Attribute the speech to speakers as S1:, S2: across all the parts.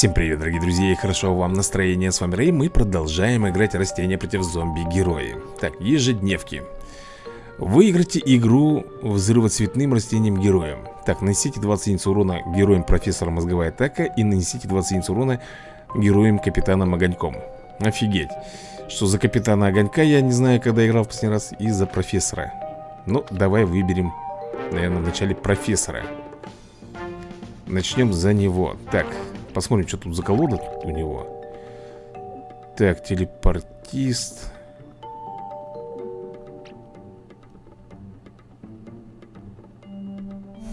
S1: Всем привет, дорогие друзья, и хорошо вам настроение. С вами Рэй, мы продолжаем играть растения против зомби-герои. Так, ежедневки. Выиграйте игру взрывоцветным растением-героем. Так, нанесите 20 единиц урона героем профессора Мозговая атака и нанесите 20 единиц урона героем Капитаном Огоньком. Офигеть. Что за Капитана Огонька, я не знаю, когда играл в последний раз, и за профессора. Ну, давай выберем, наверное, вначале профессора. Начнем за него. Так, Посмотрим, что тут за колода у него Так, телепортист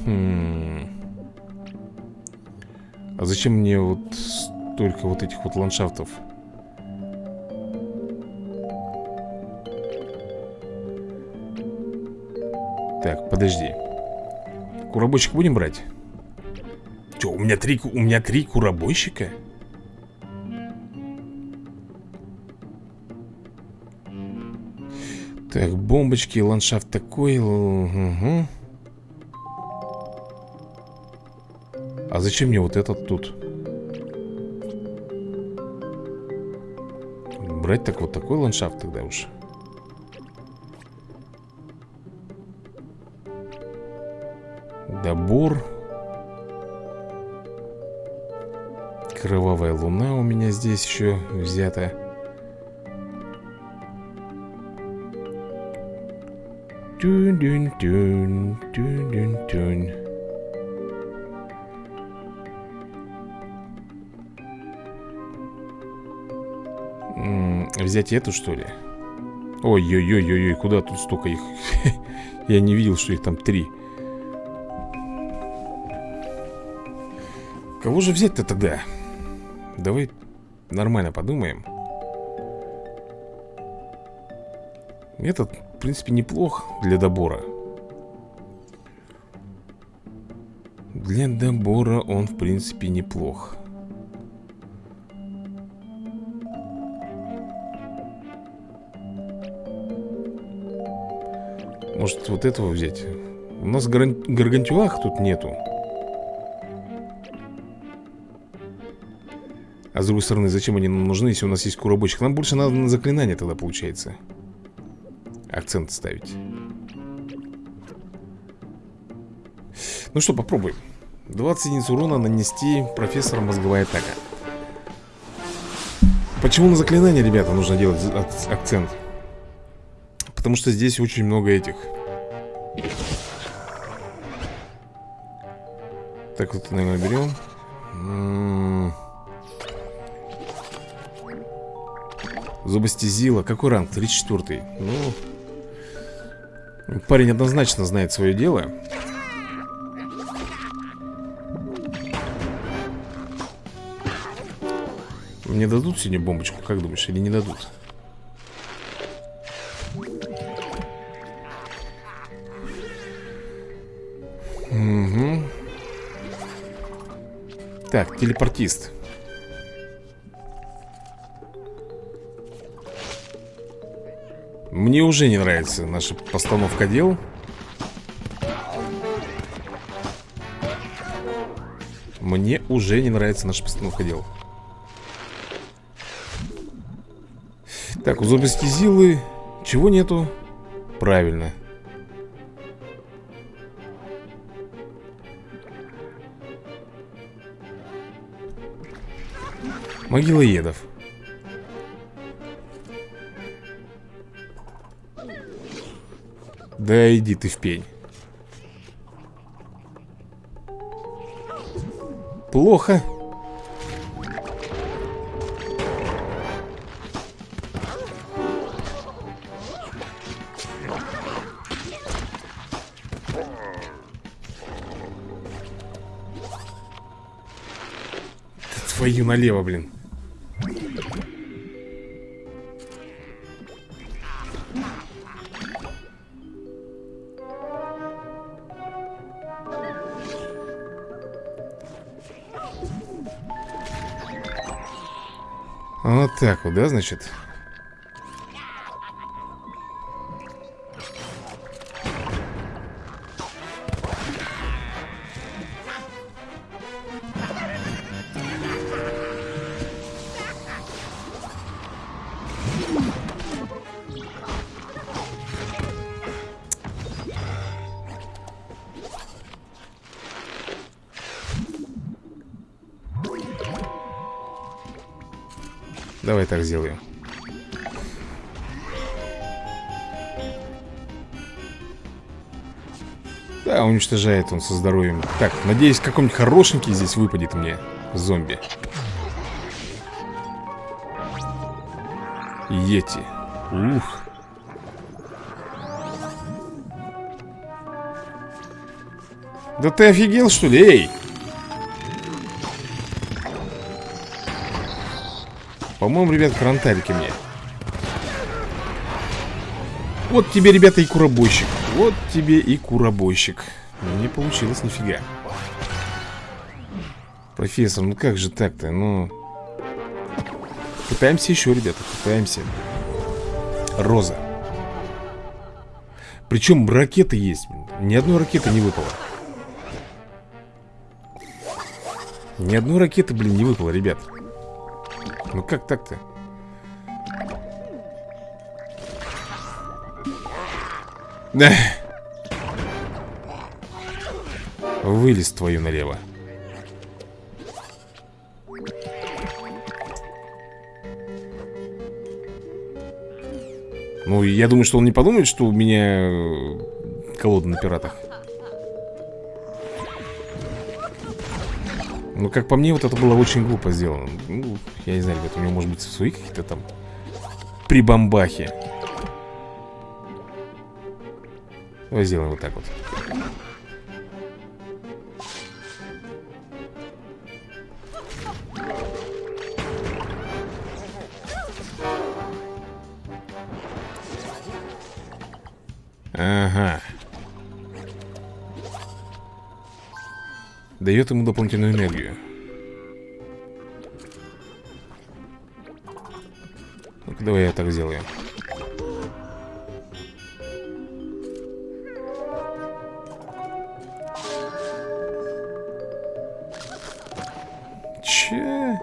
S1: Хм. А зачем мне вот столько вот этих вот ландшафтов? Так, подожди Куробочек будем брать? Че, у меня три, у меня три куробойщика? Так, бомбочки, ландшафт такой угу. А зачем мне вот этот тут? Брать так вот такой ландшафт тогда уж Добор Кровавая луна у меня здесь еще взята. Тюн-дюн-тюн, тюн-дюн-тюн. Взять эту, что ли? Ой-ой-ой-ой, куда тут столько их? Я не видел, что их там три. Кого же взять-то тогда? Давай нормально подумаем. Этот, в принципе, неплох для добора. Для добора он, в принципе, неплох. Может, вот этого взять? У нас гаргантюах тут нету А с другой стороны, зачем они нам нужны, если у нас есть куробочек? Нам больше надо на заклинание тогда получается. Акцент ставить. Ну что, попробуем. 20 единиц урона нанести профессора мозговая атака. Почему на заклинание, ребята, нужно делать акцент? Потому что здесь очень много этих. Так вот, наверное, берем Зубостезила. Какой ранг? 34 Ну... Парень однозначно знает свое дело. Мне дадут сегодня бомбочку, как думаешь, или не дадут? Угу. Так, телепортист Мне уже не нравится наша постановка дел. Мне уже не нравится наша постановка дел. Так, у зомби Чего нету? Правильно. Могила едов Да иди ты в пень. Плохо. Твою налево, блин Вот так вот, да, значит? Давай так сделаю. Да, уничтожает он со здоровьем. Так, надеюсь, какой-нибудь хорошенький здесь выпадет мне Зомби. Йети. Ух. Да ты офигел, что ли? Эй! По-моему, ребят, карантарики мне. Вот тебе, ребята, и куробойщик Вот тебе и куробойщик Не получилось нифига. Профессор, ну как же так-то, ну... Пытаемся еще, ребята, пытаемся Роза. Причем ракеты есть Ни одной ракеты не выпало. Ни одной ракеты, блин, не выпало, ребят Ну как так-то? Вылез твою налево Ну, я думаю, что он не подумает, что у меня э, колода на пиратах Ну, как по мне, вот это было очень глупо сделано. Ну, я не знаю, ребят, у него может быть свои какие-то там Прибамбахи. Давай сделаем вот так вот Дает ему дополнительную энергию ну давай я так сделаю Че?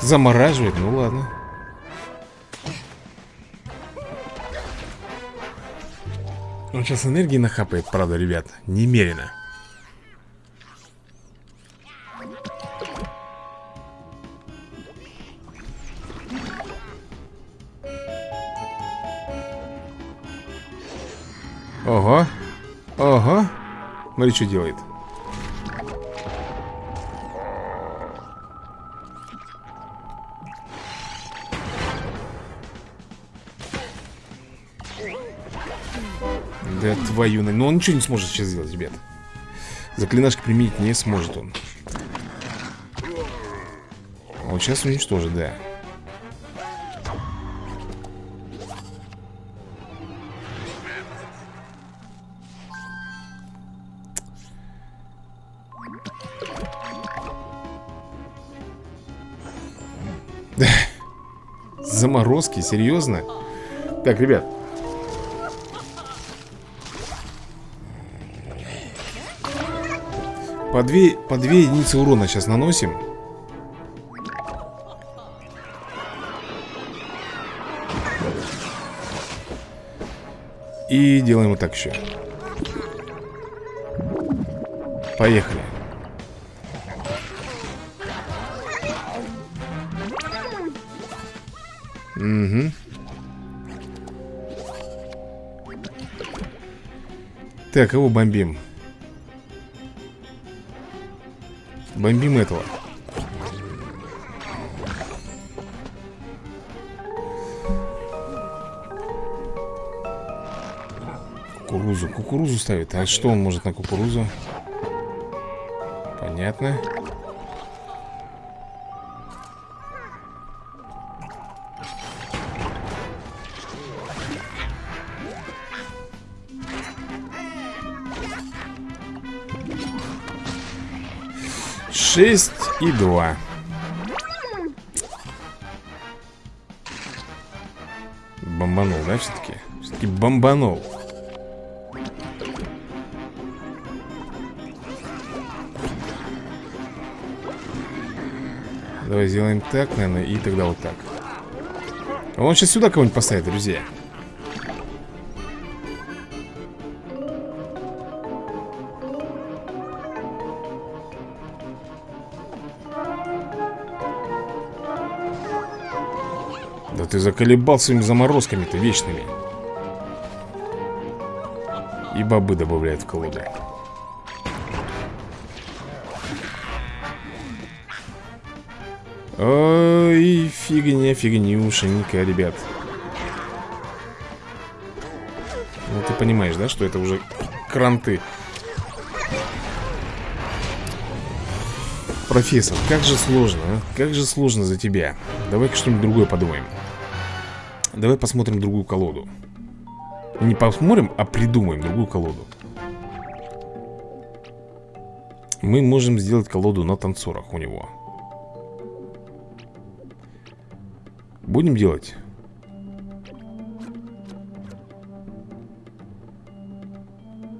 S1: Замораживает? Ну ладно сейчас энергии нахапает, правда, ребят Немерено. Ого Ого. Смотри, что делает твою... Но он ничего не сможет сейчас сделать, ребят. Заклинашки применить не сможет он. Вот сейчас уничтожит, да. Заморозки, серьезно? Так, ребят По две, по две единицы урона сейчас наносим. И делаем вот так еще Поехали. Угу Так, кого бомбим? Бомбим этого. Кукурузу, кукурузу ставит. А что он может на кукурузу? Понятно Шесть и два. Бомбанул, да, все-таки? Все-таки бомбанул. Давай сделаем так, наверное, и тогда вот так. Он сейчас сюда кого-нибудь поставит, друзья ты заколебал своими заморозками-то вечными. И бобы добавляют в колоду. Ой, фигня, фигнюшенька, ребят. Ну ты понимаешь, да, что это уже кранты? Профессор, как же сложно, а? Как же сложно за тебя? Давай-ка что-нибудь другое подумаем Давай посмотрим другую колоду. Не посмотрим, а придумаем другую колоду. Мы можем сделать колоду на танцорах у него. Будем делать?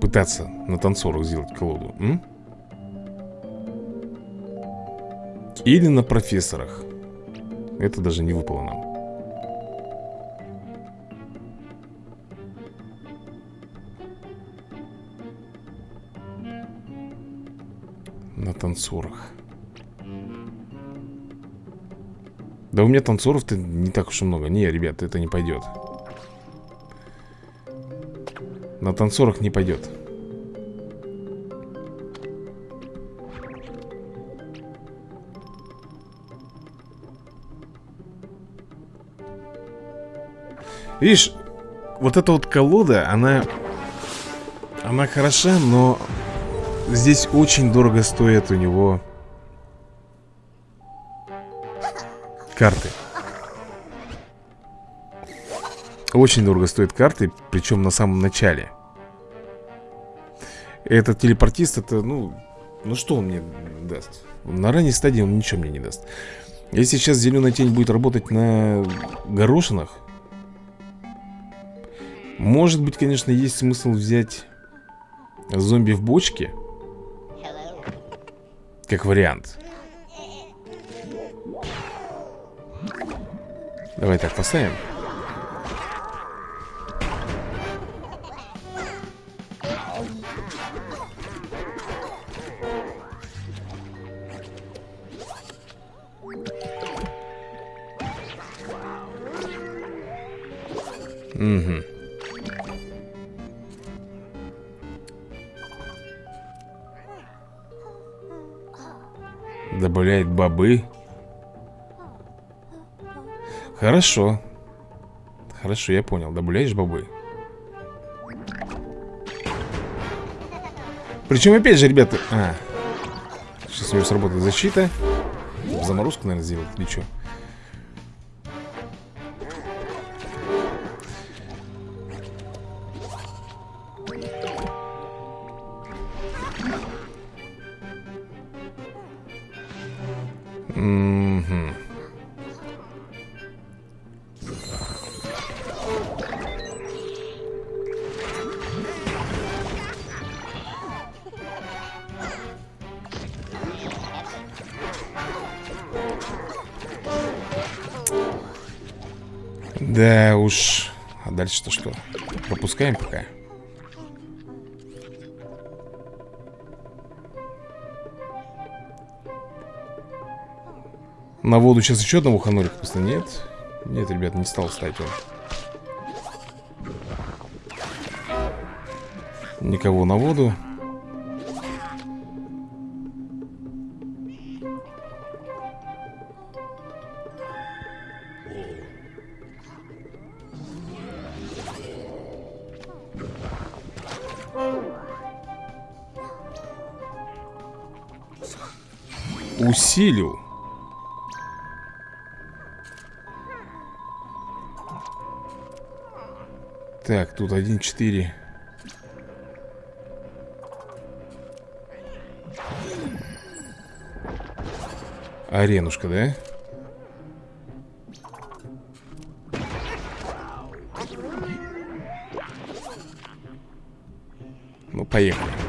S1: Пытаться на танцорах сделать колоду м? Или на профессорах. Это даже не выпало нам танцорах. Да у меня танцоров-то не так уж и много. Не, ребят, это не пойдет. На танцорах не пойдет. Видишь, вот эта вот колода, она... Она хороша, но здесь очень дорого стоит у него карты. Очень дорого стоит карты, причем на самом начале. Этот телепортист, это, ну... Ну что он мне даст? На ранней стадии он ничего мне не даст. Если сейчас зеленая тень будет работать на горошинах, может быть, конечно, есть смысл взять зомби в бочке. Как вариант. Давай так поставим. Угу. Добавляет бобы. Хорошо. Хорошо, я понял. Добавляешь бобы. Причем, опять же, ребята... А, сейчас у него сработает защита. Заморозку, наверное, сделать или что? Дальше-то что? Пропускаем пока. На воду сейчас еще одного ханурика просто нет. Нет, ребят, не стал ставить он. Никого на воду. Усилил. Так, тут 1-4. Аренушка, да? Ну, поехали.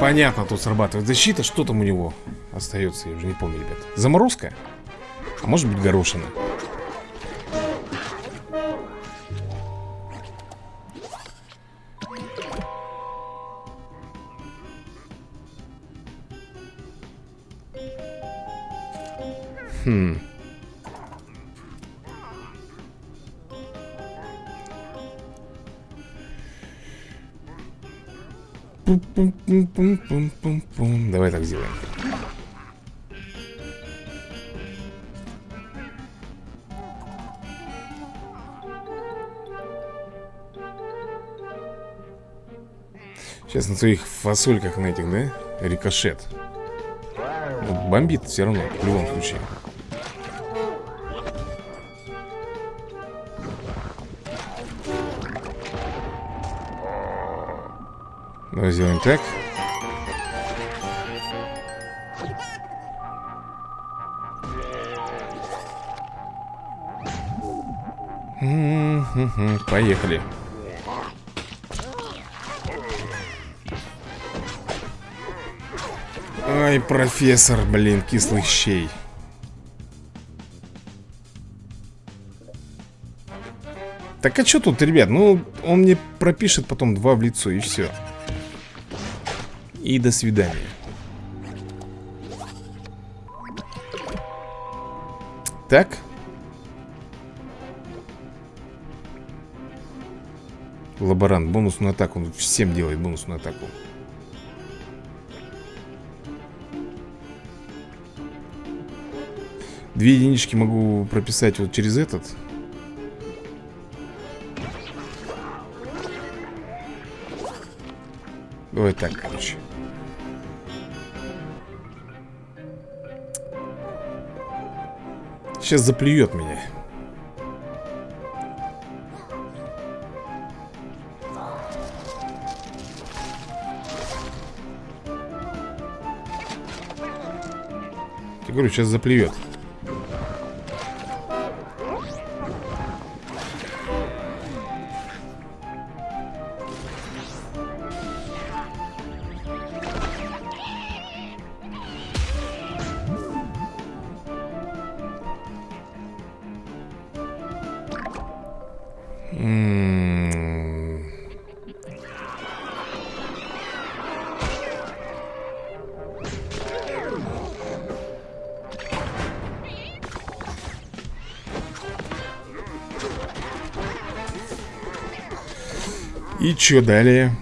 S1: Понятно, тут срабатывает защита. Что там у него остается? Я уже не помню, ребят. Заморозка? А может быть горошина? Давай так сделаем. Сейчас на своих фасольках на этих, да? Рикошет. Бомбит все равно, в любом случае. Давай сделаем так. Поехали. Ай, профессор, блин, кислых щей. Так а что тут, ребят? Ну, он мне пропишет потом два в лицо и все. И до свидания. Так. Лаборант, бонусную атаку. Он всем делает бонусную атаку. Две единички могу прописать вот через этот Давай так, короче Сейчас заплюет меня. Я говорю, сейчас заплюет Что далее?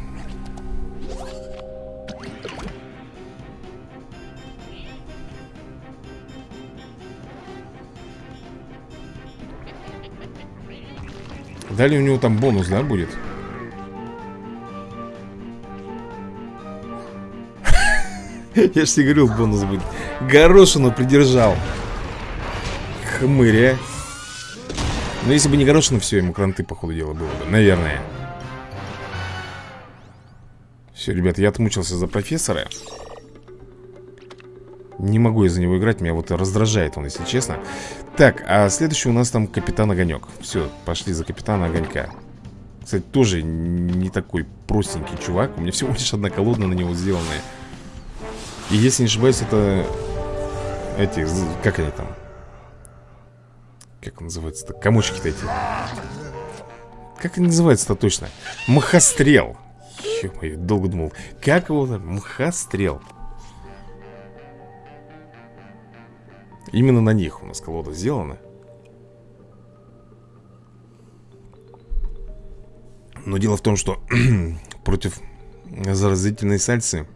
S1: Далее у него там бонус, да, будет? Я ж тебе говорил, бонус будет Горошину придержал Хмыря Но ну, если бы не Горошину, все, ему кранты, по ходу дела, было бы Наверное Все, ребят, я отмучился за профессора Не могу из-за него играть Меня вот раздражает он, если честно Так, а следующий у нас там Капитан Огонек Все, пошли за Капитана Огонька Кстати, тоже не такой простенький чувак У меня всего лишь одна колода на него сделанная и если не ошибаюсь, это эти, как они там? Как он называется-то? Комочки-то эти. Как они называются-то точно? Махострел. Ё-моё, долго думал. Как его там? Махострел. Именно на них у нас колода сделана. Но дело в том, что против заразительной сальцы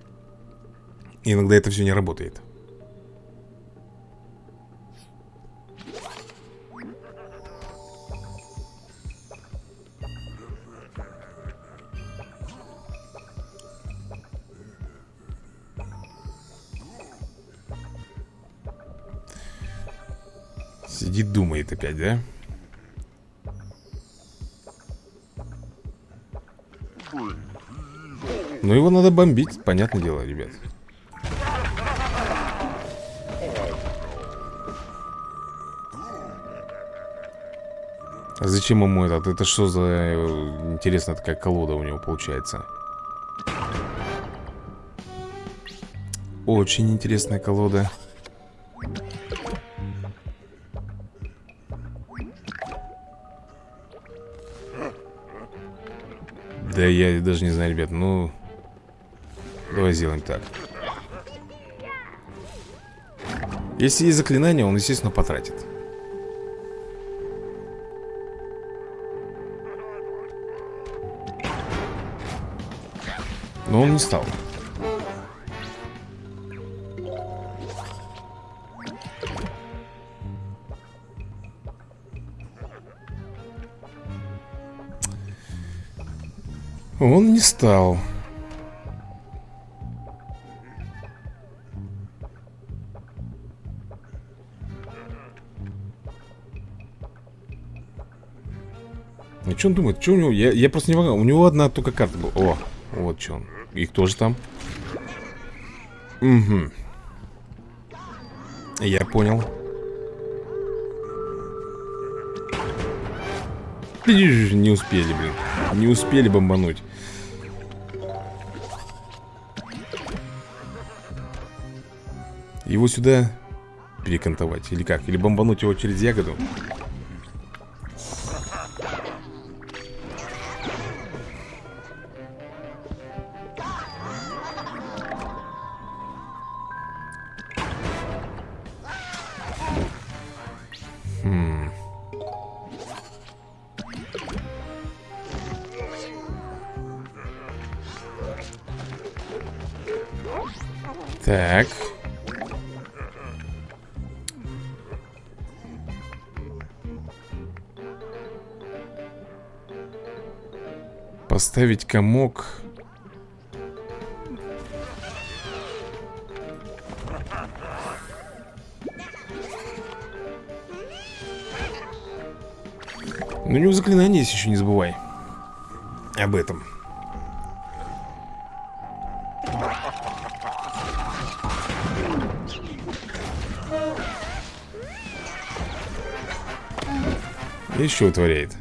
S1: Иногда это все не работает. Сидит, думает опять, да? Ну его надо бомбить, понятное дело, ребят А зачем ему этот? Это что за э, интересная такая колода у него получается? Очень интересная колода. Да я даже не знаю, ребят, ну... Давай сделаем так. Если есть заклинание, он, естественно, потратит. Но он не стал Он не стал Ну что он думает? Что у него? Я, я просто не могу. У него одна только карта была. О, вот что он. Их тоже там. Угу. Я понял. Не успели, блин. Не успели бомбануть. Его сюда перекантовать Или как? Или бомбануть его через ягоду? Так. Поставить комок. Ну, у него заклинание есть еще, не забывай. Об этом. И что вытворяет?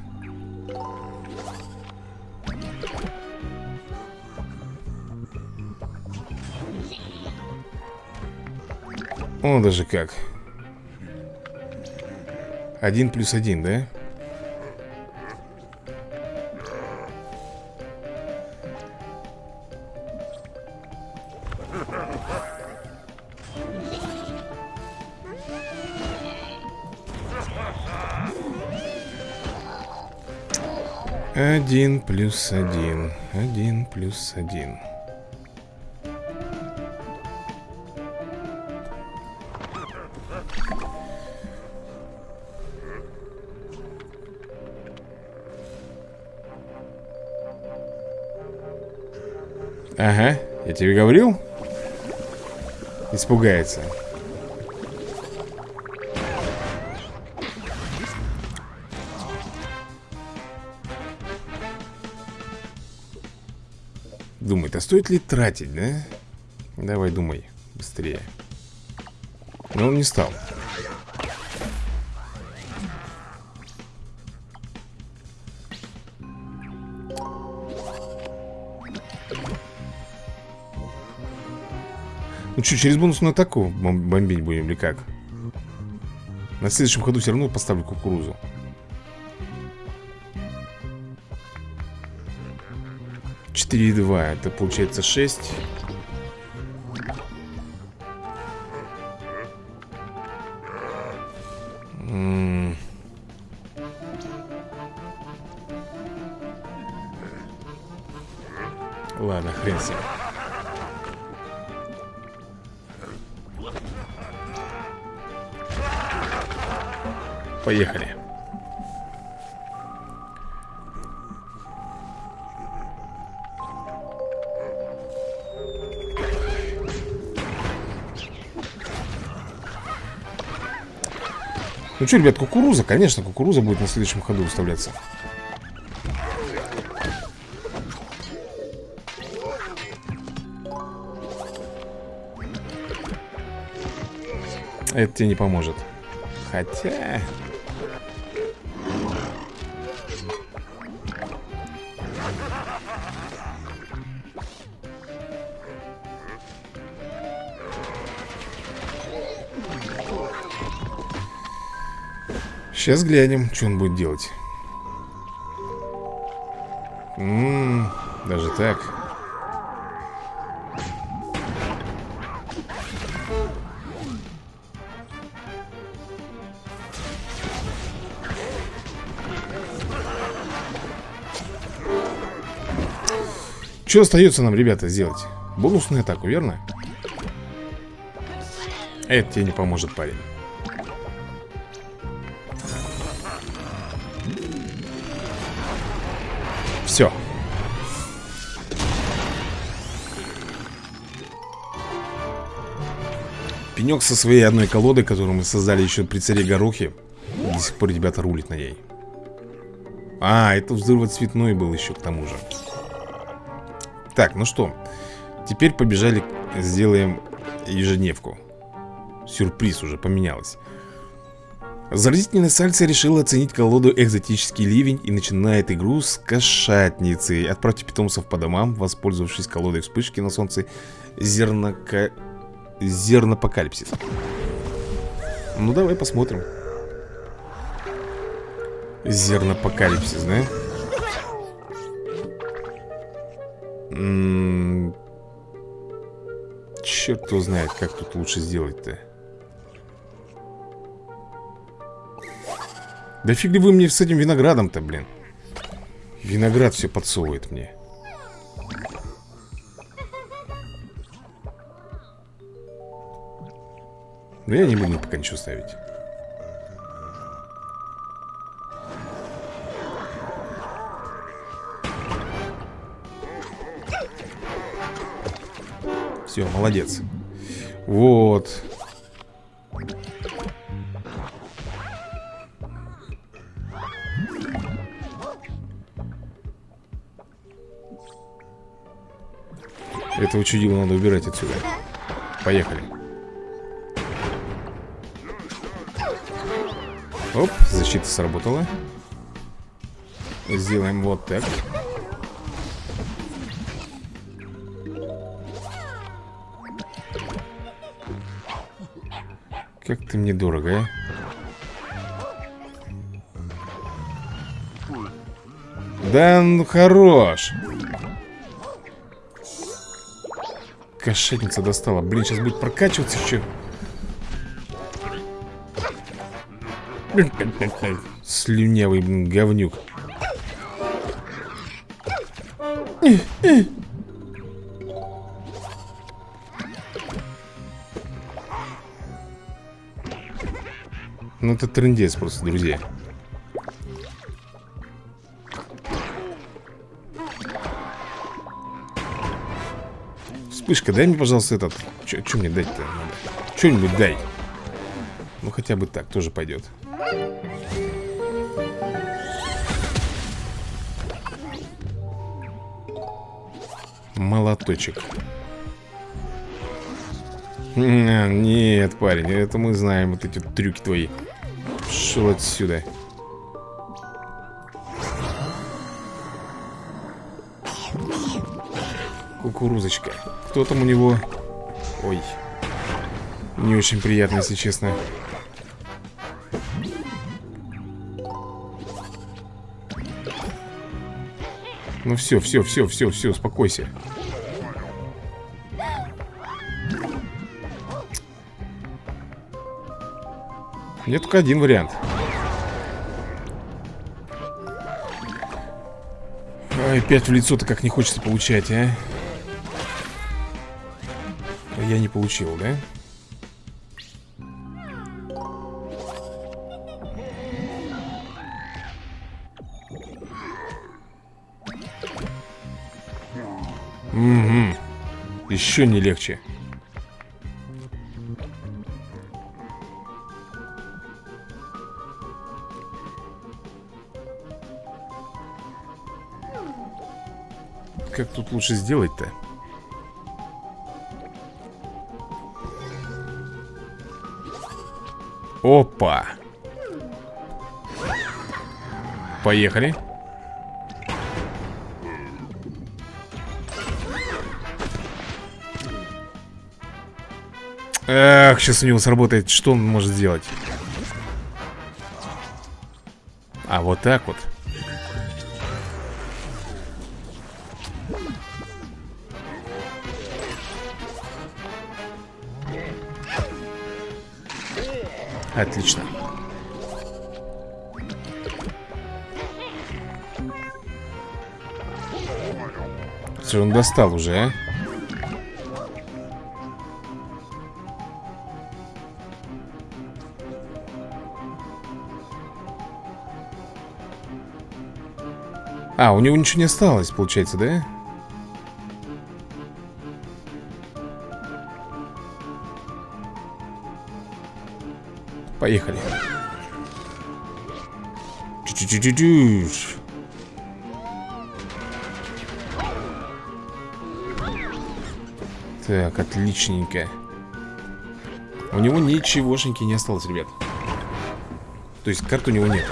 S1: О, даже как Один плюс один, да? Один плюс один. Один плюс один. Ага, я тебе говорил? Испугается. Думает, а стоит ли тратить, да? Давай думай, быстрее Но он не стал Ну что, через бонусную атаку бомбить будем или как? На следующем ходу все равно поставлю кукурузу. 4,2 Это получается 6 Ладно, хрен себе Поехали. Ну что, ребят, кукуруза, конечно, кукуруза будет на следующем ходу выставляться. Это тебе не поможет. Хотя... Сейчас глянем, что он будет делать. М -м, даже так. Что остается нам, ребята, сделать? Бонусную атаку, верно? Это тебе не поможет, парень Все Пенек со своей одной колодой, которую мы создали еще при царе Горохе До сих пор ребята рулит на ней. А, это взрывоцветной был еще к тому же. Так, ну что Теперь побежали, сделаем ежедневку. Сюрприз уже поменялось Заразительная сальца решила оценить колоду экзотический ливень и начинает игру с кошатницей. Отправьте питомцев по домам, воспользовавшись колодой вспышки на солнце зернока... зернопокалипсис. Ну давай посмотрим. Зернопокалипсис, да? М -м Черт его знает, как тут лучше сделать-то. Да фиг ли вы мне с этим виноградом-то, блин? Виноград все подсовывает мне. Но я не буду пока ничего ставить. Все, молодец. Вот Этого чудила надо убирать отсюда. Поехали. Оп, защита сработала. Сделаем вот так. Как ты мне дорого, а? Да, ну хорош Кошетница достала. Блин, сейчас будет прокачиваться еще Слюнявый, блин, говнюк. Ну это трендец просто, друзья Вспышка, дай мне, пожалуйста, этот. Что мне дать-то? Надо? Что-нибудь дай. Ну хотя бы так, тоже пойдет Молоточек. Нет, парень, это мы знаем Вот эти трюки твои. Шел отсюда Кукурузочка кто там у него? Ой. Не очень приятно, если честно. Ну все, все, все, все, все, успокойся. Мне только один вариант. Ай, опять в лицо-то как не хочется получать, а? Я не получил, да? Угу. Еще не легче. Как тут лучше сделать-то? Опа. Поехали. Эх, сейчас у него сработает. Что он может сделать? А вот так вот. Отлично. Что он достал уже, а? А, у него ничего не осталось, получается, да? Поехали. Так, отличненько. У него ничегошеньки не осталось, ребят. То есть карт у него нету.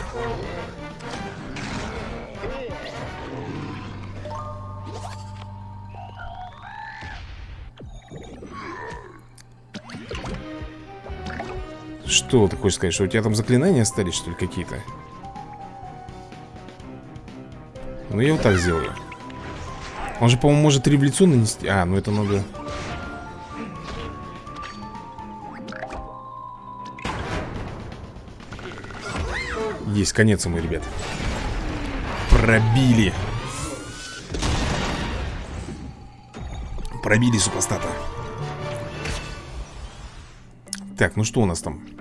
S1: Что ты хочешь сказать? Что у тебя там заклинания остались, что ли, какие-то? Ну, я вот так сделаю. Он же, по-моему, может лицо нанести. А, ну это надо... Есть, конец ему, ребят. Пробили. Пробили супостата. Так, ну что у нас там?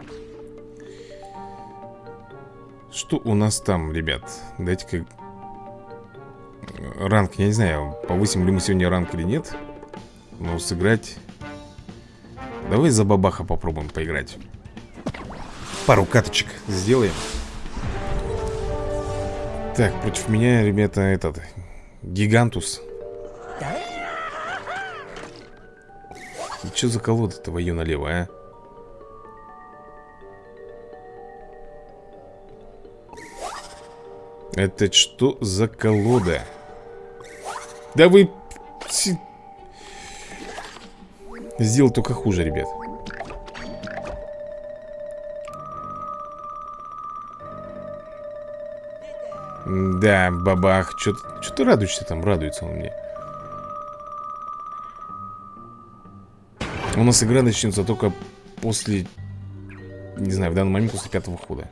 S1: Что у нас там, ребят? Дайте-ка Ранг, я не знаю, повысим ли мы сегодня ранг или нет Но сыграть Давай за бабаха попробуем поиграть Пару каточек сделаем Так, против меня, ребята, этот Гигантус Что за колода твою налево, а? Это что за колода? Да вы... Сделал только хуже, ребят. Да, бабах. Что ты радуешься там? Радуется он мне. У нас игра начнется только после... Не знаю, в данный момент после пятого хода.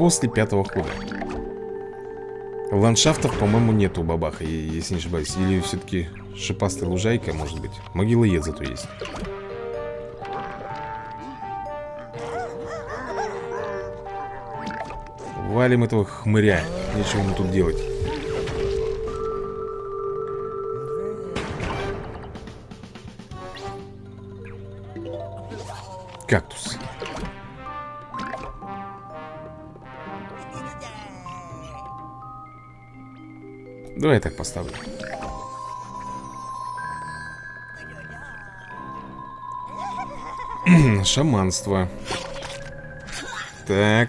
S1: После пятого хода. Ландшафтов, по-моему, нету у бабаха, если не ошибаюсь. Или все-таки шипастая лужайка, может быть. Могила ед зато есть. Валим этого хмыря. Нечего ему тут делать Давай я так поставлю. Шаманство. Так.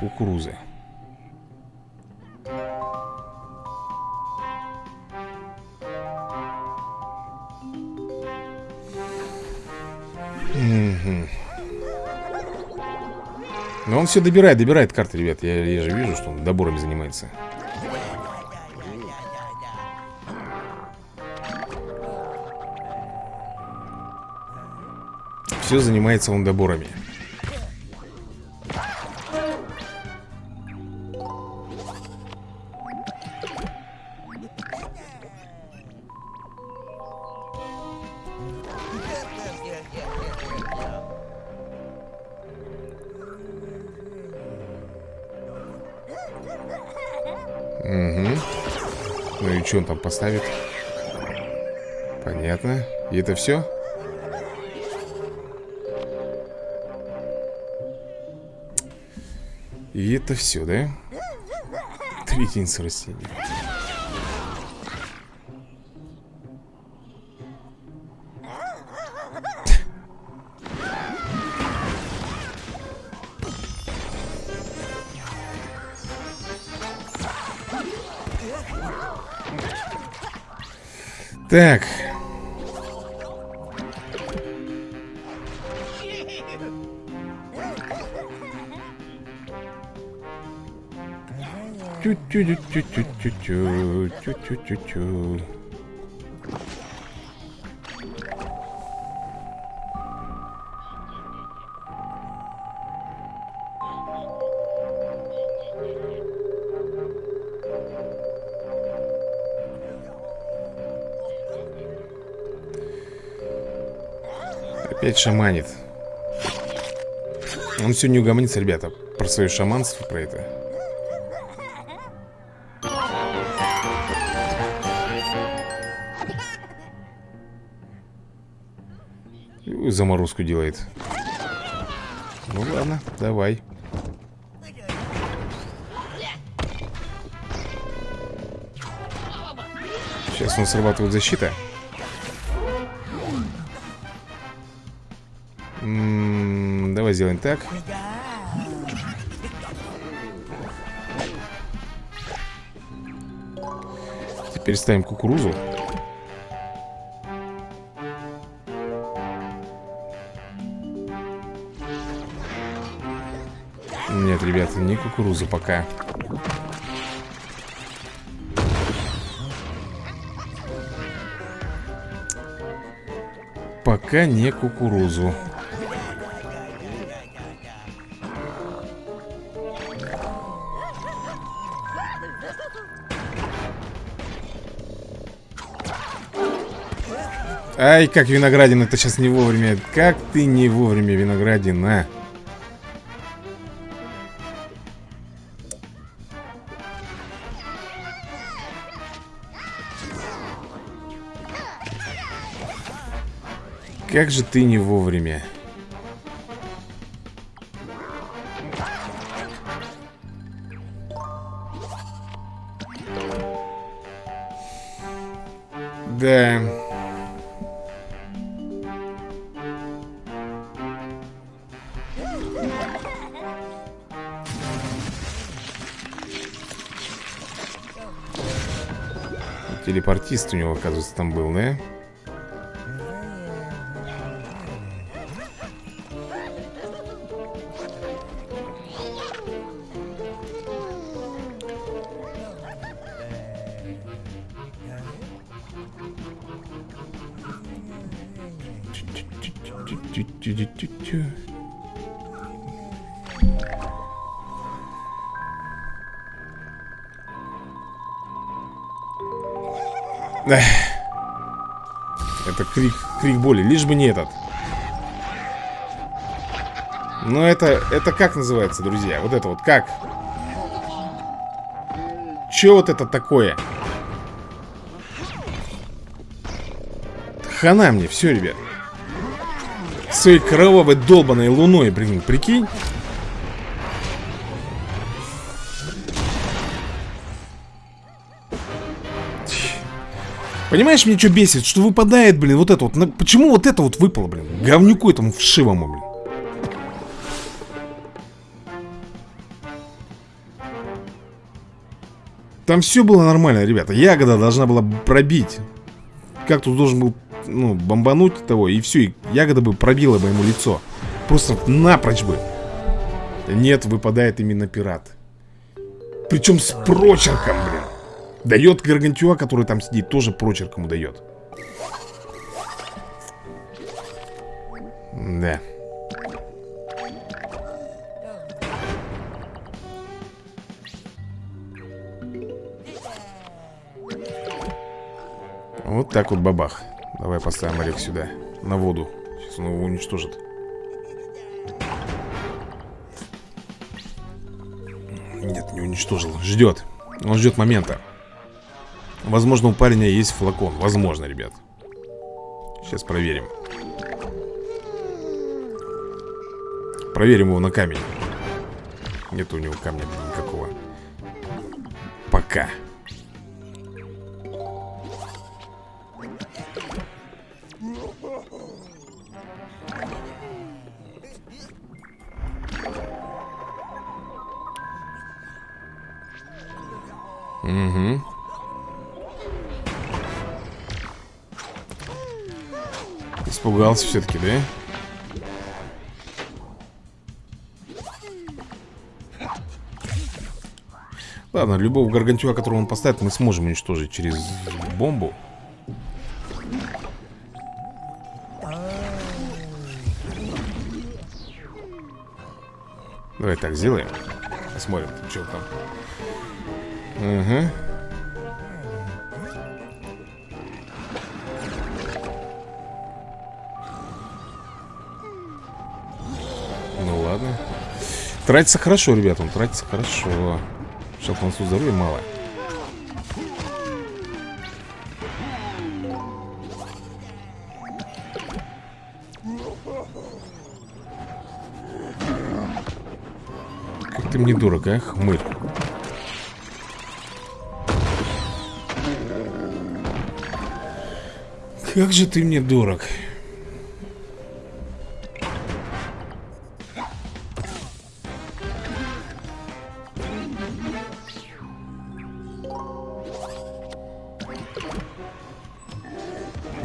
S1: Кукурузы. Он все добирает, добирает карты, ребят. Я, я же вижу, что он доборами занимается. Все занимается он доборами поставит? Понятно. И это все? И это все, да? Три единицы растения. Так. Опять шаманит. Он все не угомонится, ребята, про свое шаманство, про это. Заморозку делает. Ну ладно, давай. Сейчас он срабатывает защита. М -м давай сделаем так. Теперь ставим кукурузу. Нет, ребята, не кукурузу пока. Пока не кукурузу. Ай, как виноградин, это сейчас не вовремя. Как ты не вовремя, виноградин, а Как же ты не вовремя Телепортист у него, оказывается, там был, да? Это крик, крик боли, лишь бы не этот Но это, это как называется, друзья? Вот это вот как? Че вот это такое? Хана мне, все, ребят Своей кровавой долбанной луной, блин, прикинь Понимаешь, мне что бесит? Что выпадает, блин, вот это вот. Почему вот это вот выпало, блин? Говнюку этому вшивому, блин. Там все было нормально, ребята. Ягода должна была пробить. Как тут должен был, ну, бомбануть того, и все. И ягода бы пробила бы ему лицо. Просто напрочь бы. Нет, выпадает именно пират. Причем с прочерком, блин. Дает Гаргантюа, который там сидит, тоже прочерк дает. Да. Вот так вот бабах. Давай поставим Олег сюда, на воду. Сейчас он его уничтожит. Нет, не уничтожил. Ждет. Он ждет момента. Возможно, у парня есть флакон. Возможно, ребят. Сейчас проверим. Проверим его на камень. Нет у него камня никакого. Пока. Угу. Испугался все-таки, да? Ладно, любого гаргантюа, которого он поставит, мы сможем уничтожить через бомбу. Давай так сделаем. Посмотрим, что там. Угу. Тратится хорошо, ребят, он тратится хорошо. Шалфансу здоровья мало. Как ты мне дорог, а, хмырь? Как же ты мне дорог.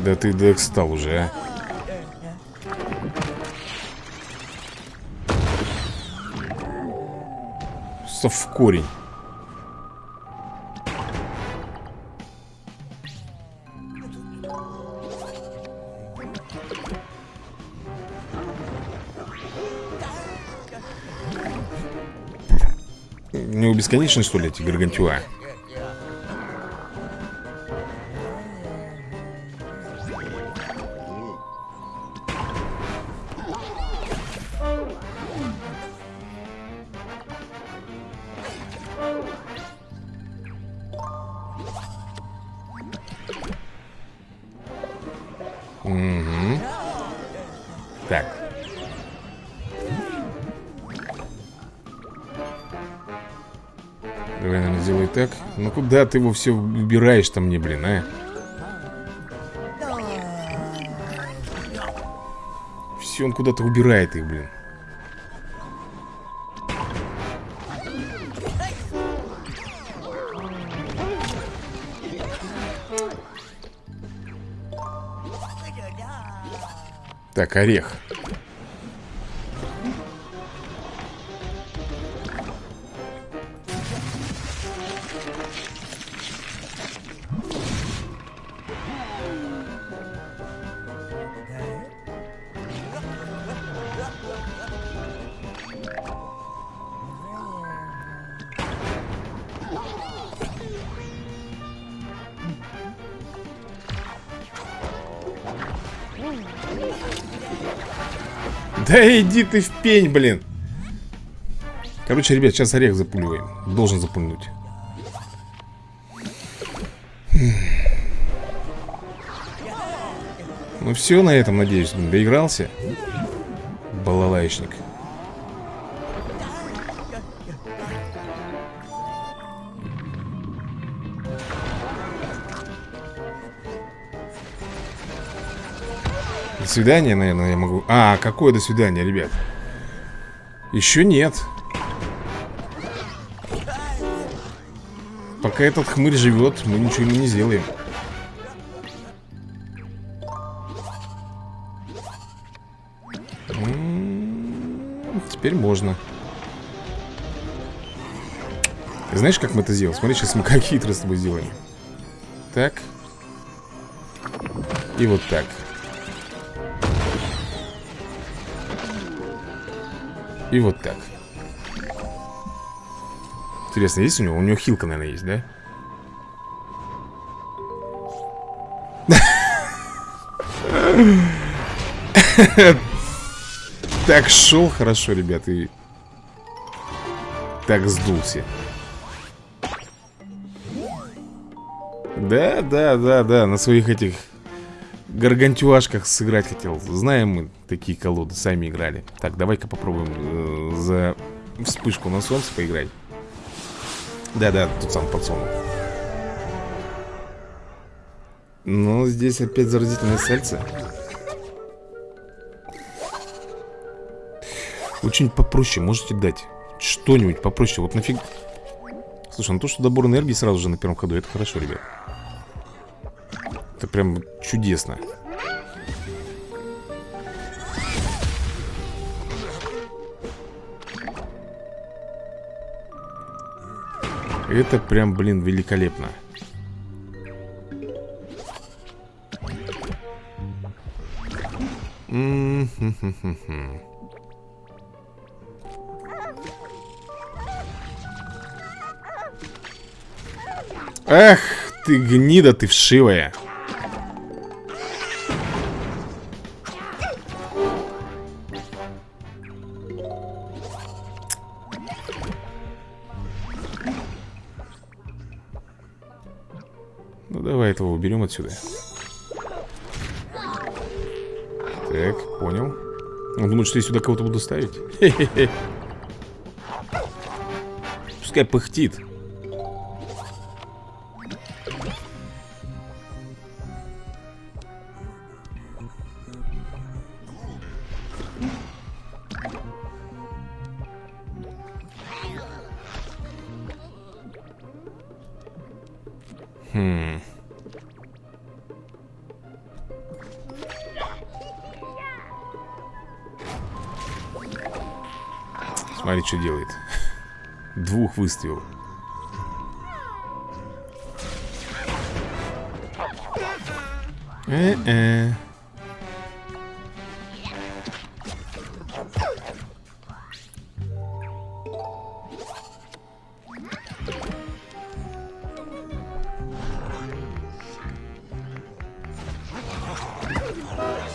S1: Да ты достал уже, а. Сов в корень. У него бесконечны, что ли, эти гаргантюа? Ну куда ты его все убираешь-то мне, блин, а? Все, он куда-то убирает их, блин. Так, орех. Да иди ты в пень, блин. Короче, ребят, сейчас орех запуливаем. Должен запульнуть. Ну все на этом, надеюсь, доигрался. Балалайшник До свидания, наверное, я могу... А, какое до свидания, ребят? Еще нет. Пока этот хмырь живет, мы ничего ему не сделаем. М-м, теперь можно. Знаешь, как мы это сделаем? Смотри, сейчас мы как хитро с тобой сделаем. Так. И вот так. И вот так Интересно, есть у него? У него хилка, наверное, есть, да? Так шел хорошо, ребят, и так сдулся. Да, да, да, да, на своих этих гаргантюашках сыграть хотел. Знаем мы такие колоды, сами играли. Так, давай-ка попробуем э, за вспышку на солнце поиграть. Да-да, тут сам пацан. Ну, здесь опять заразительное сальце. Очень попроще, можете дать Что-нибудь попроще, вот нафиг Слушай, ну то, что добор энергии сразу же на первом ходу Это хорошо, ребят Это прям чудесно Это прям, блин, великолепно. Эх, ты гнида, ты вшивая. Этого уберем отсюда. Так, понял. Он думает, что я сюда кого-то буду ставить? Пускай пыхтит. Выставил. Э-э.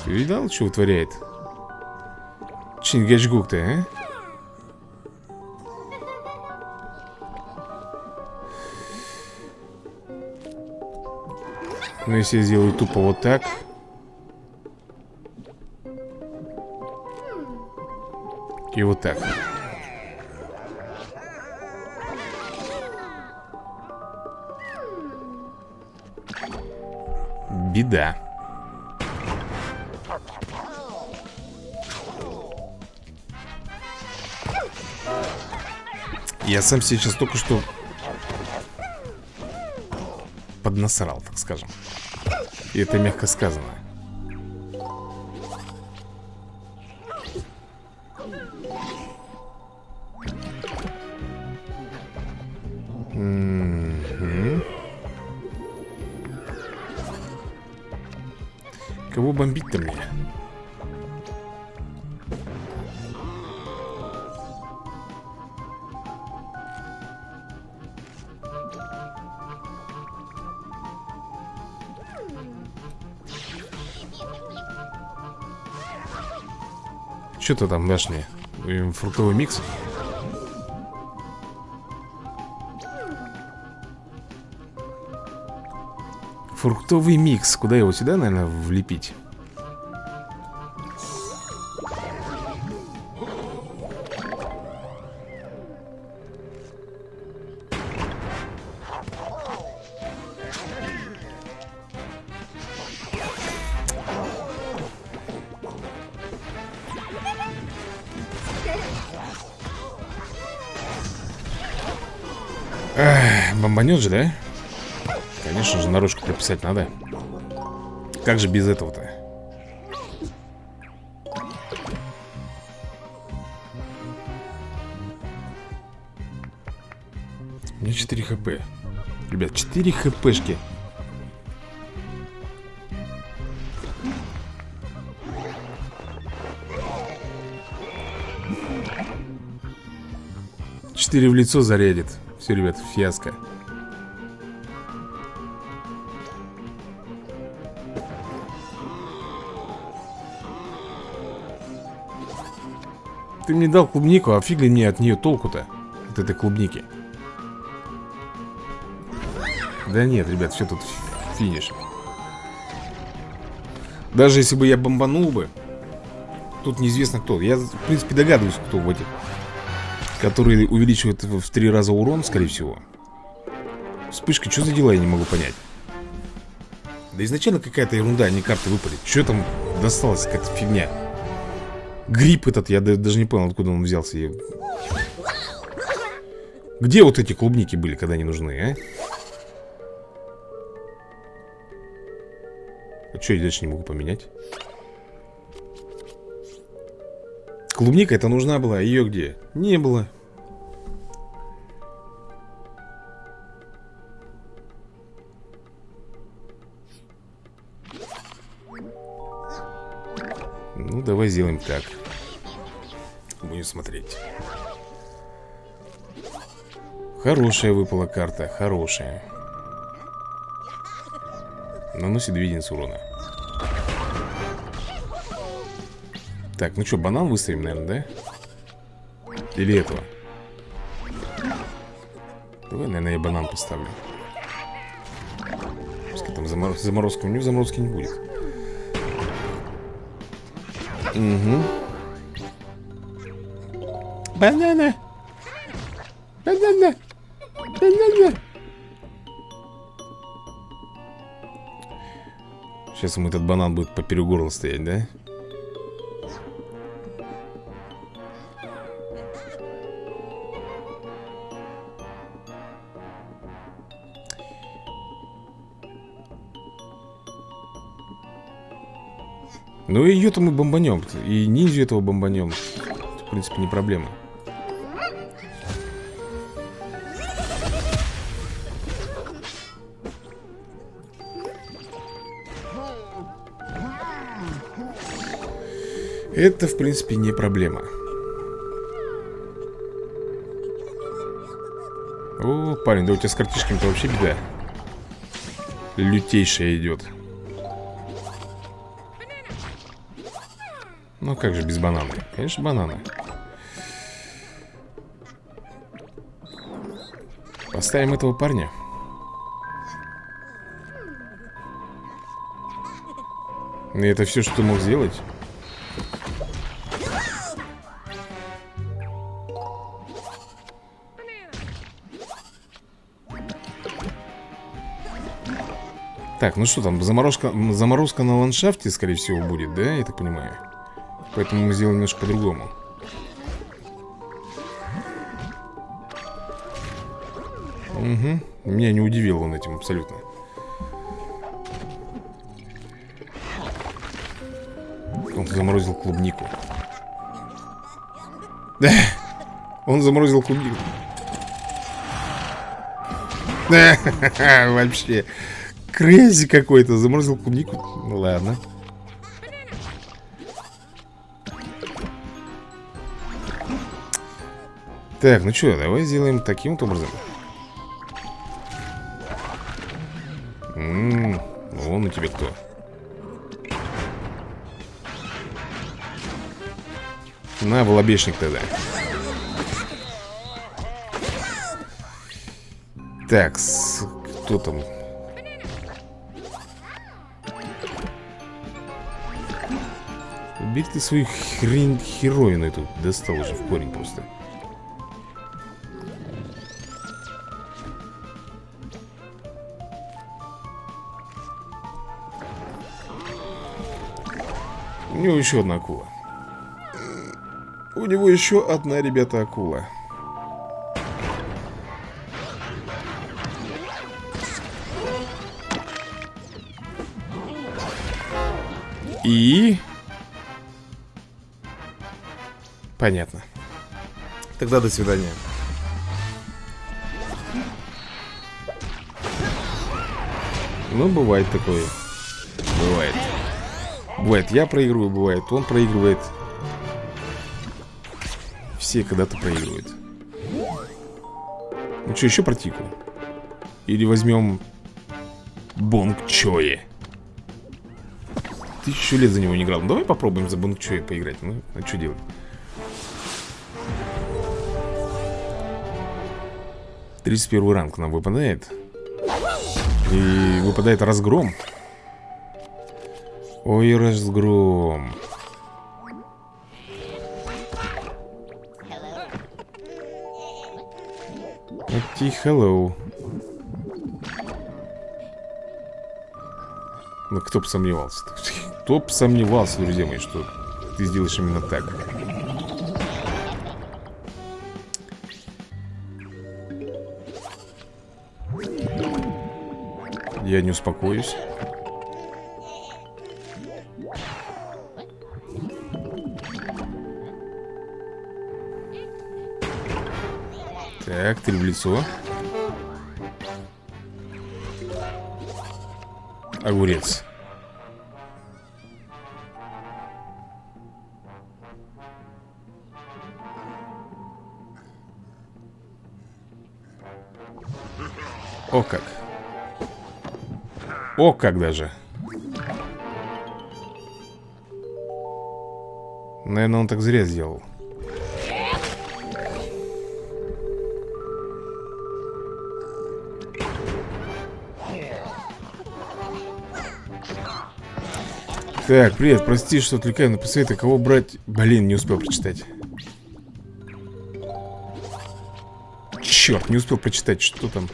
S1: Ты видал, что вытворяет? Чингачгук-то, а? Но если я сделаю тупо вот так. И вот так. Беда. Я сам сейчас только что Поднасрал, так скажем И это мягко сказано Мгм. Кого бомбить-то мне? Что ты там дашь мне? Фруктовый микс? Фруктовый микс. Куда его сюда, наверное, влепить? Бомбанет же, да? Конечно же, наружку прописать надо. Как же без этого-то? У меня 4 хп. Ребят, 4 хпшки. Четыре в лицо зарядит. Все, ребят, фиаско Ты мне дал клубнику, а фиг ли мне от нее толку-то? От этой клубники? Да нет, ребят, все тут финиш. Даже если бы я бомбанул бы Тут неизвестно кто. Я, в принципе, догадываюсь, кто в этих Которые увеличивают в три раза урон, скорее всего. Вспышка, что за дела, я не могу понять. Да изначально какая-то ерунда, а не карты выпали Что там досталось, какая-то фигня Гриб этот, я даже не понял, откуда он взялся я... Где вот эти клубники были, когда они нужны, а? А что я дальше не могу поменять? Клубника это нужна была, ее где? Не было Ну, давай сделаем так Будем смотреть Хорошая выпала карта, хорошая Наносит 2 единицы урона Так, ну что, банан выставим, наверное, да? Или этого? Давай, наверное, я банан поставлю замор... заморозка. У него заморозки не будет. Угу. Банана. Банана. Банана. Сейчас ему этот банан будет поперек горла стоять, да? Ну и ее-то мы бомбанем И ниндзю этого бомбанем В принципе не проблема Это, в принципе, не проблема О, парень, да у тебя с картишками-то вообще беда Лютейшая идет Ну как же без банана? Конечно, бананы. Поставим этого парня. И это все, что ты мог сделать? Так, ну что там, заморозка, заморозка на ландшафте, скорее всего, будет, да, я так понимаю? Поэтому мы сделаем немножко по-другому. Угу Меня не удивил он этим абсолютно. Он заморозил клубнику. Да Он заморозил клубнику. Вообще Крейзи какой-то Заморозил клубнику. Ну ладно. Так, ну что, давай сделаем таким вот образом. Ммм, вон у тебя кто. На, волобешник тогда. Так, кто там? Убери ты свою хрень херовину эту Достал уже в корень просто У него еще одна акула. У него еще одна, ребята, акула. И... Понятно. Тогда до свидания. Ну, бывает такое. Бывает. Бывает, я проигрываю, бывает, он проигрывает. Все когда-то проигрывают. Ну что, еще протику? Или возьмем Бонг Чои? Тысячу лет за него не играл. Ну, давай попробуем за Бонг Чои поиграть. Ну, а что делать? Тридцать первый ранг нам выпадает. И выпадает разгром. Ой, разгром. Окей, hello. Ну, кто бы сомневался. Кто бы сомневался, друзья мои, что ты сделаешь именно так. Я не успокоюсь. Так, три в лицо. Огурец. О как О как даже. Наверное, он так зря сделал. Так, привет, прости, что отвлекаю, но посоветуй, кого брать? Блин, не успел прочитать. Черт, не успел прочитать, что там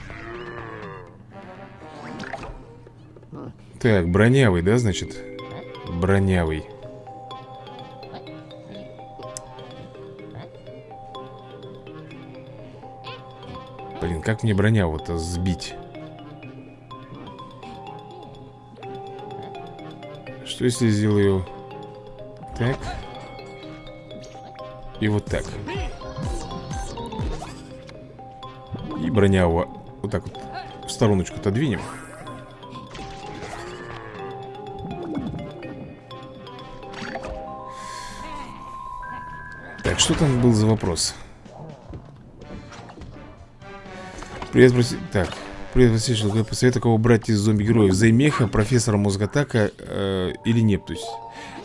S1: Так, бронявый, да, значит? Бронявый Блин, как мне броняву-то сбить? Что если сделаю так и вот так? И броняву вот так вот в стороночку отодвинем. Что там был за вопрос? Привет, спроси... Так, привет, спроси, что посоветую кого брать из зомби-героев Займеха, профессора Мозготака э, или Нептусь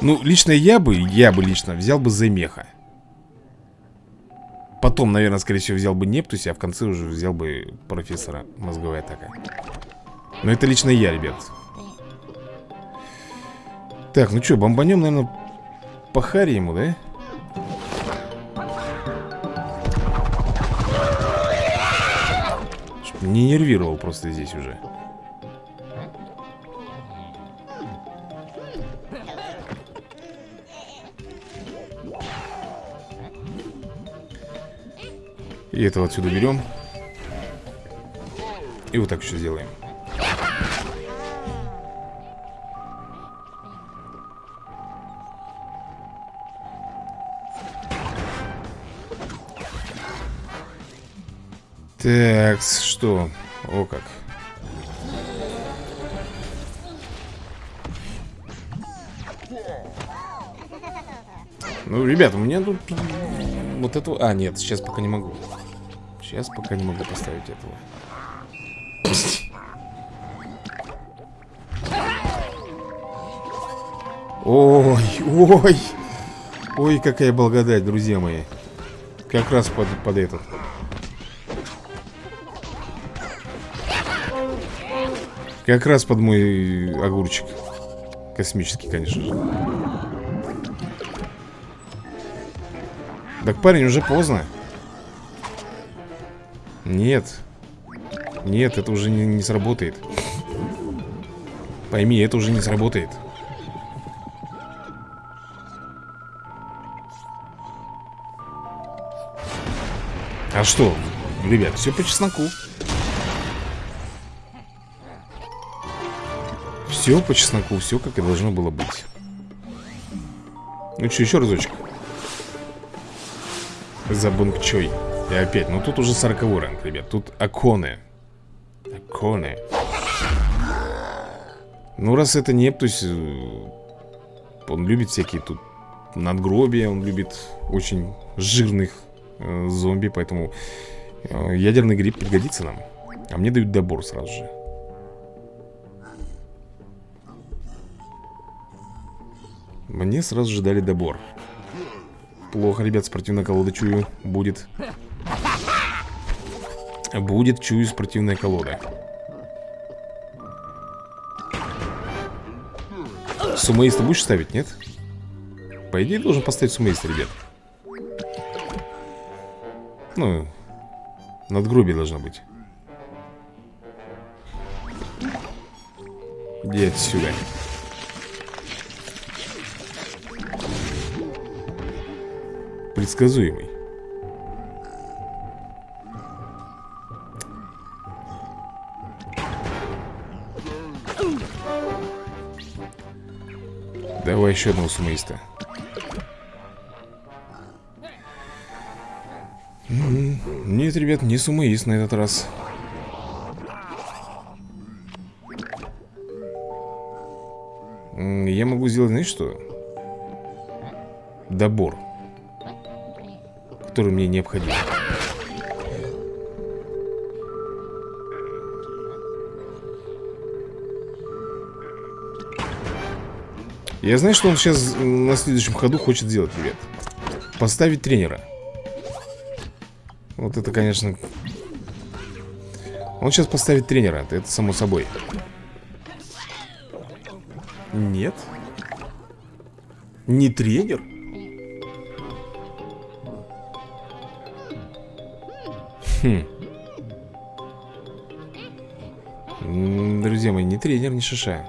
S1: Ну, лично я бы, я бы лично взял бы Займеха Потом, наверное, скорее всего, взял бы Нептусь, а в конце уже взял бы профессора Мозговая атака Но это лично я, ребят Так, ну что, бомбанем, наверное, по харе ему, да? Не нервировал просто здесь уже. И этого отсюда берем. И вот так еще сделаем Так, что? О как. Ну, ребят, у меня тут вот этого... А, нет, сейчас пока не могу. Сейчас пока не могу поставить этого. Ой, ой. Ой, какая благодать, друзья мои. Как раз под, под этот. Как раз под мой огурчик. Космический, конечно же. Так, парень, уже поздно. Нет. Нет, это уже не, не сработает. Пойми, это уже не сработает. А что, ребят, все по чесноку Все по чесноку, все как и должно было быть. Ну что, еще разочек. За бункчой И опять, ну тут уже 40 ранг, ребят Тут Аконы Аконы Ну раз это Нептусь э, Он любит всякие тут надгробия Он любит очень жирных э, зомби Поэтому э, ядерный гриб пригодится нам. А мне дают добор сразу же Мне сразу же дали добор. Плохо, ребят, спортивная колода, чую, будет. Будет, чую, спортивная колода. Сумоиста будешь ставить, нет? По идее, должен поставить сумоиста, ребят. Ну, надгробие должно быть. Иди отсюда предсказуемый. Давай еще одного сумоиста. Нет, ребят, не сумоист на этот раз. Я могу сделать, знаешь что? Добор который мне необходим. Я знаю, что он сейчас на следующем ходу хочет сделать, ребят. Поставить тренера. Вот это, конечно... Он сейчас поставит тренера, это само собой. Нет. Не тренер? Хм. Друзья мои, не тренер, не шиша.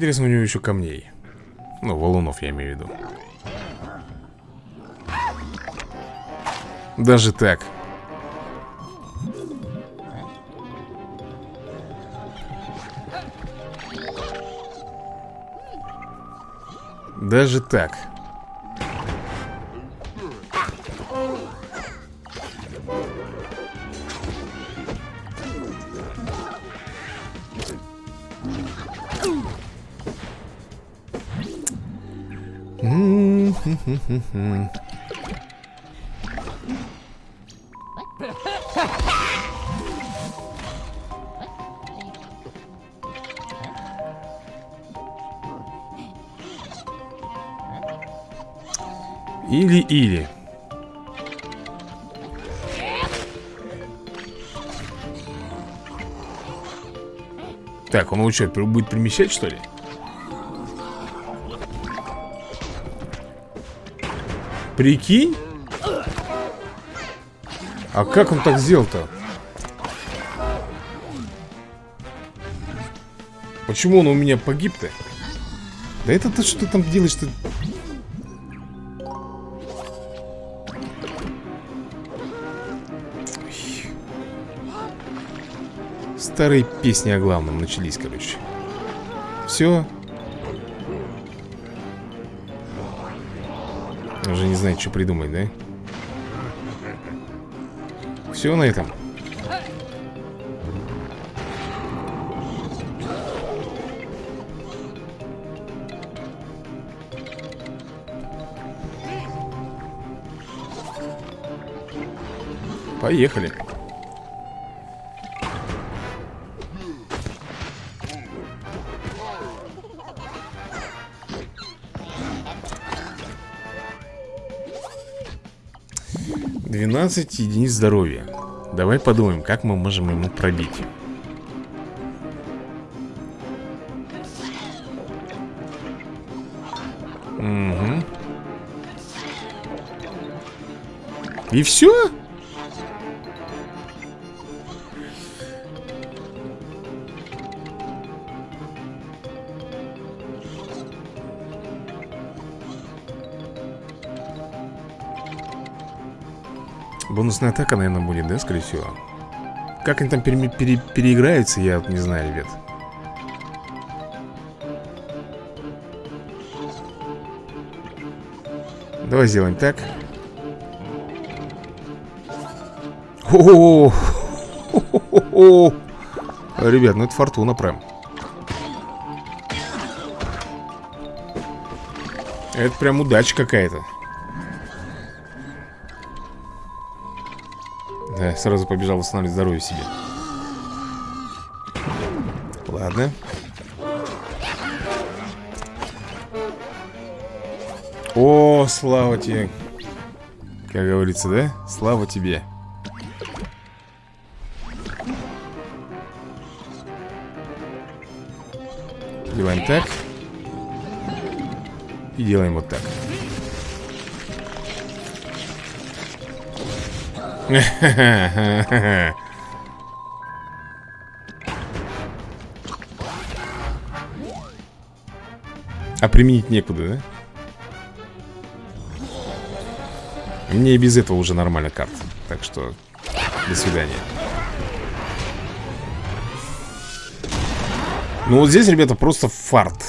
S1: Интересно у него еще камней. Ну, валунов я имею в виду. Даже так. Даже так Или-или Так, он что, будет перемещать, что ли? Прикинь? А как он так сделал-то? Почему он у меня погиб-то? Да это ты что там делаешь-то? Старые песни о главном начались, короче. Все. Уже не знает, что придумать, да? Все на этом. Поехали. Двенадцать единиц здоровья. Давай подумаем, как мы можем ему пробить. Угу. И все? Бонусная атака, наверное, будет, да, скорее всего? Как они там пере пере переиграются, я не знаю, ребят. Давай сделаем так. О, -о, Ребят, ну это фортуна прям. Это прям удача какая-то Да, сразу побежал восстанавливать здоровье себе. Ладно. О, слава тебе. Как говорится, да? Слава тебе. Делаем так. И делаем вот так А применить некуда, да? Мне и без этого уже нормально карт Так что, до свидания. Ну вот здесь, ребята, просто фарт.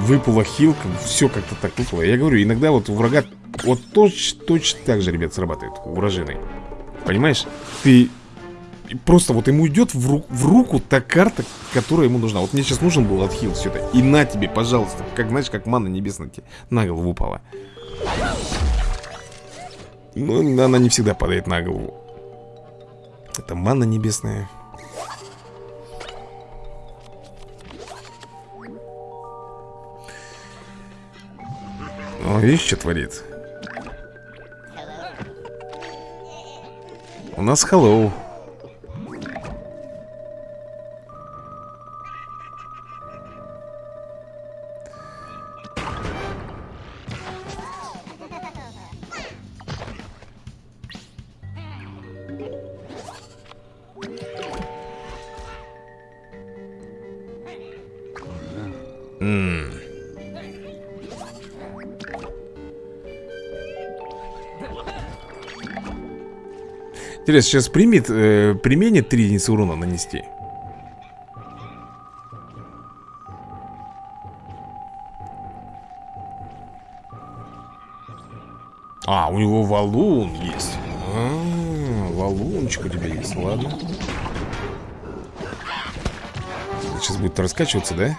S1: Выпала хилка, все как-то так выпало. Я говорю, иногда вот у врага Вот точно, точно так же, ребят, срабатывает У Понимаешь? Ты просто вот ему идет в, ру в руку та карта, которая ему нужна. Вот мне сейчас нужен был отхил все это. И на тебе, пожалуйста. Как, знаешь, как манна небесная тебе на голову упала. Ну, она не всегда падает на голову. Это манна небесная. О, видишь, что творит? У нас hello Интересно, сейчас примет, э, применит 3 единицы урона нанести? А, у него валун есть а, Валунчик у тебя есть, ладно Сейчас будет раскачиваться, да?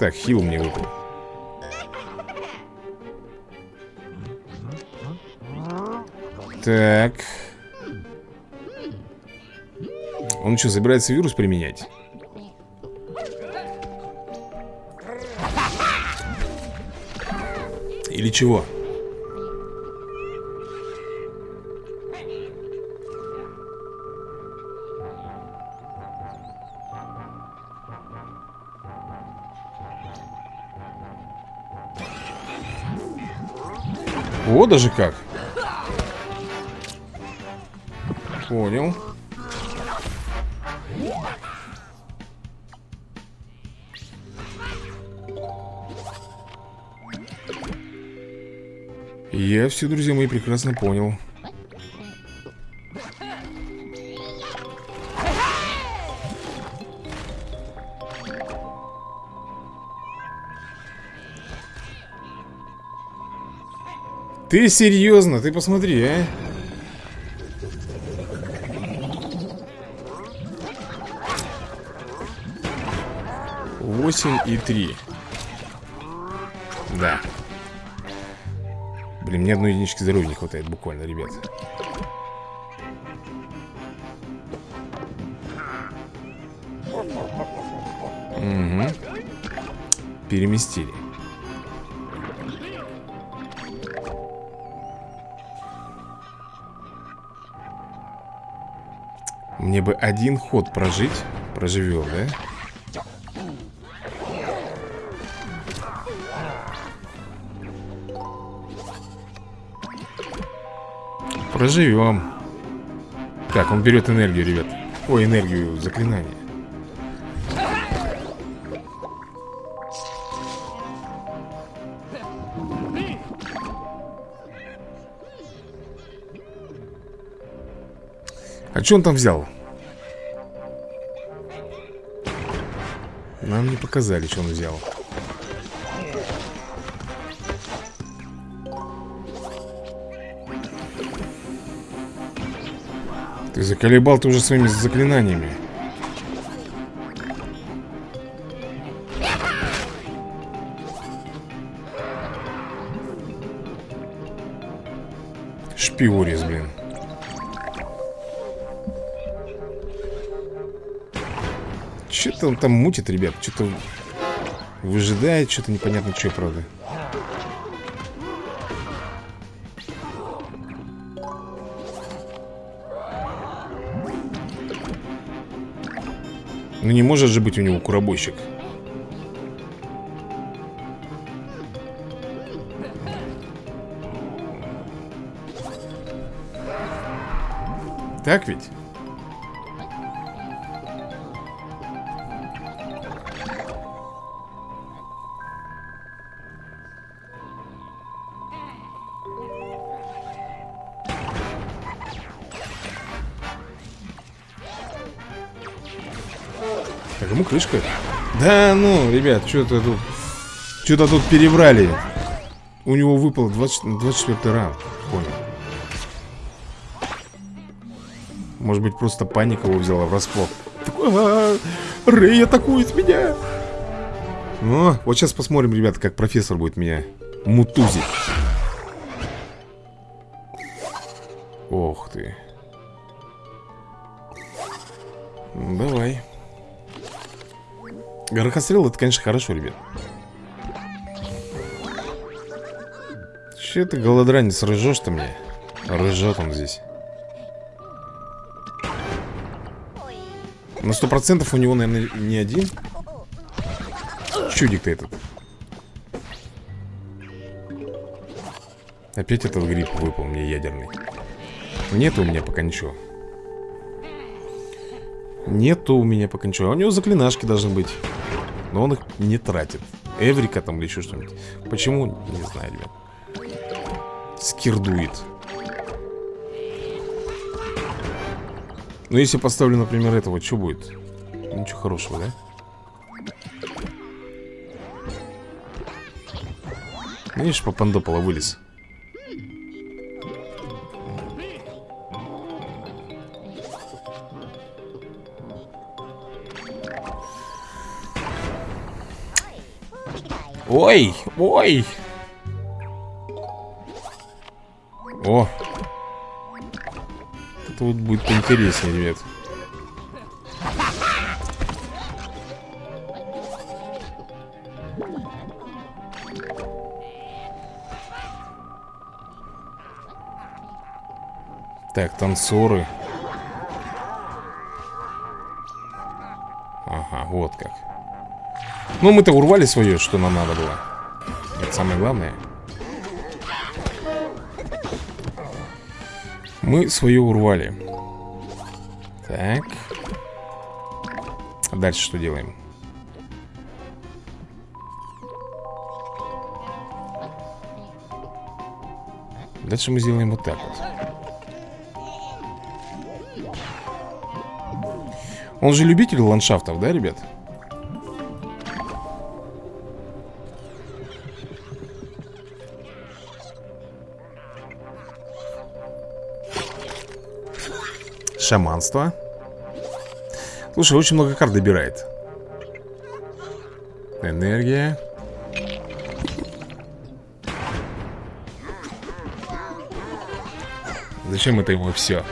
S1: Так, хил мне выпал Так. Он что, собирается вирус применять? Или чего? Вот даже как Понял. Я все, друзья мои, прекрасно понял. Ты серьезно? Ты посмотри, а? 8 и 3 Да. Блин, мне одной единички здоровья не хватает буквально, ребят. Угу Переместили. Мне бы один ход прожить Проживем, да? Проживем. Так, он берет энергию, ребят. Ой, энергию заклинания А что он там взял? Нам не показали, что он взял заколебал ты уже своими заклинаниями. Шпиорис, блин. Что-то он там мутит, ребят Что-то выжидает Что-то непонятно что, правда Ну не может же быть у него куробойщик Так ведь? Крышка. Да ну, ребят, что-то тут... Что-то тут перебрали. У него выпал 20, 24 ранг. Понял. Может быть, просто паника его взяла врасплох. А, Рэй атакует меня! Ну, вот сейчас посмотрим, ребята, как профессор будет меня мутузить. Ох ты. Горохострел это, конечно, хорошо, ребят. Че ты, голодранец, рыжешь-то мне? Рыжет он здесь. На сто процентов у него, наверное, не один Чудик-то этот Опять этот гриб выпал мне ядерный Нету у меня пока ничего Нету у меня пока ничего а У него заклинашки должны быть Но он их не тратит Эврика там или еще что-нибудь Почему? Не знаю, ребят Скирдует Ну, если поставлю, например, этого, что будет? Ничего хорошего, да? Видишь, попандопола вылез Ой, ой. О, это вот будет поинтереснее, ребят. Так, танцоры. Ага, вот как Ну, мы-то урвали свое, что нам надо было. Это самое главное. Мы свое урвали. Так. А Дальше что делаем? Дальше мы сделаем вот так вот. Он же любитель ландшафтов, да, ребят? Шаманство. Слушай, очень много карт добирает. Энергия. Зачем это ему все?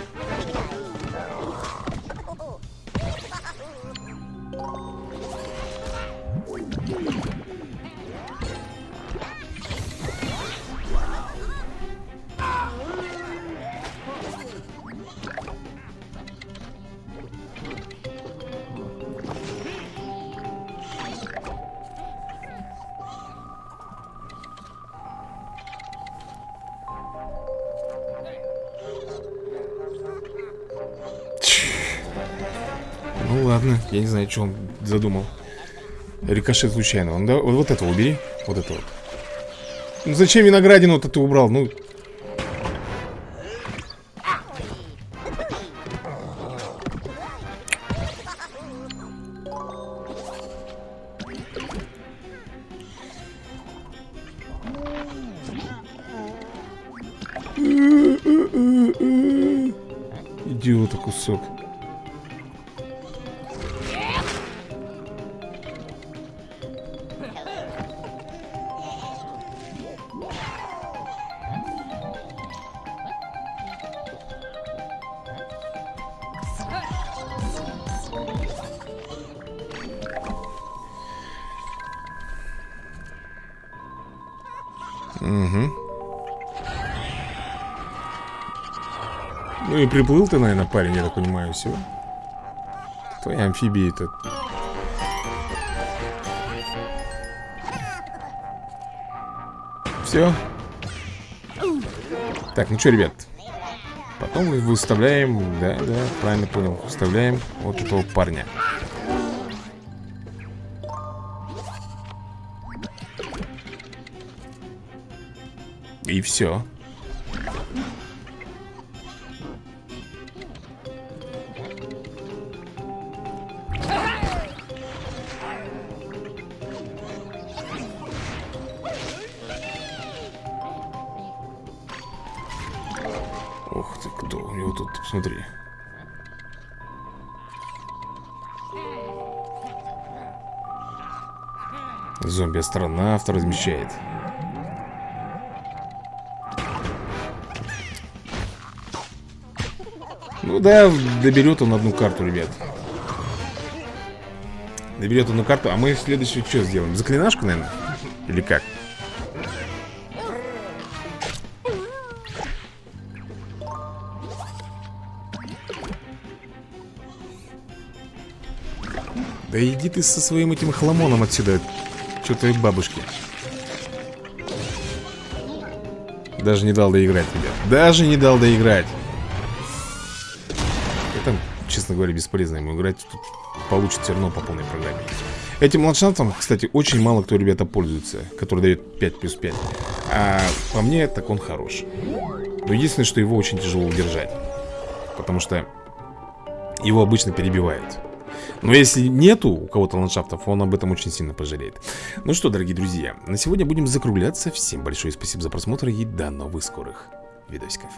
S1: Что он задумал Рикошет случайно он, да? вот, вот это убери Вот это вот Ну зачем виноградину-то ты убрал? Ну приплыл ты, наверное, парень, я так понимаю, все. Твоя амфибия это. Все. Так, ну что, ребят. Потом выставляем, да, да, правильно понял, выставляем вот этого парня. и все. Ох ты, кто у него тут, Посмотри, Зомби-астронавт размещает. Да, доберет он одну карту, ребят Доберет одну карту А мы следующую что сделаем? Заклинашку, наверное? Или как? Да иди ты со своим этим хламоном отсюда Что твоей бабушке Даже не дал доиграть, ребят Даже не дал доиграть честно говоря, бесполезно ему играть. Тут получится все равно по полной программе. Этим ландшафтом, кстати, очень мало кто, ребята, пользуется Который дает 5 плюс 5 А по мне, так он хорош. Но единственное, что его очень тяжело удержать Потому что его обычно перебивают. Но если нету у кого-то ландшафтов, он об этом очень сильно пожалеет. Ну что, дорогие друзья, на сегодня будем закругляться. Всем большое спасибо за просмотр и до новых скорых видосиков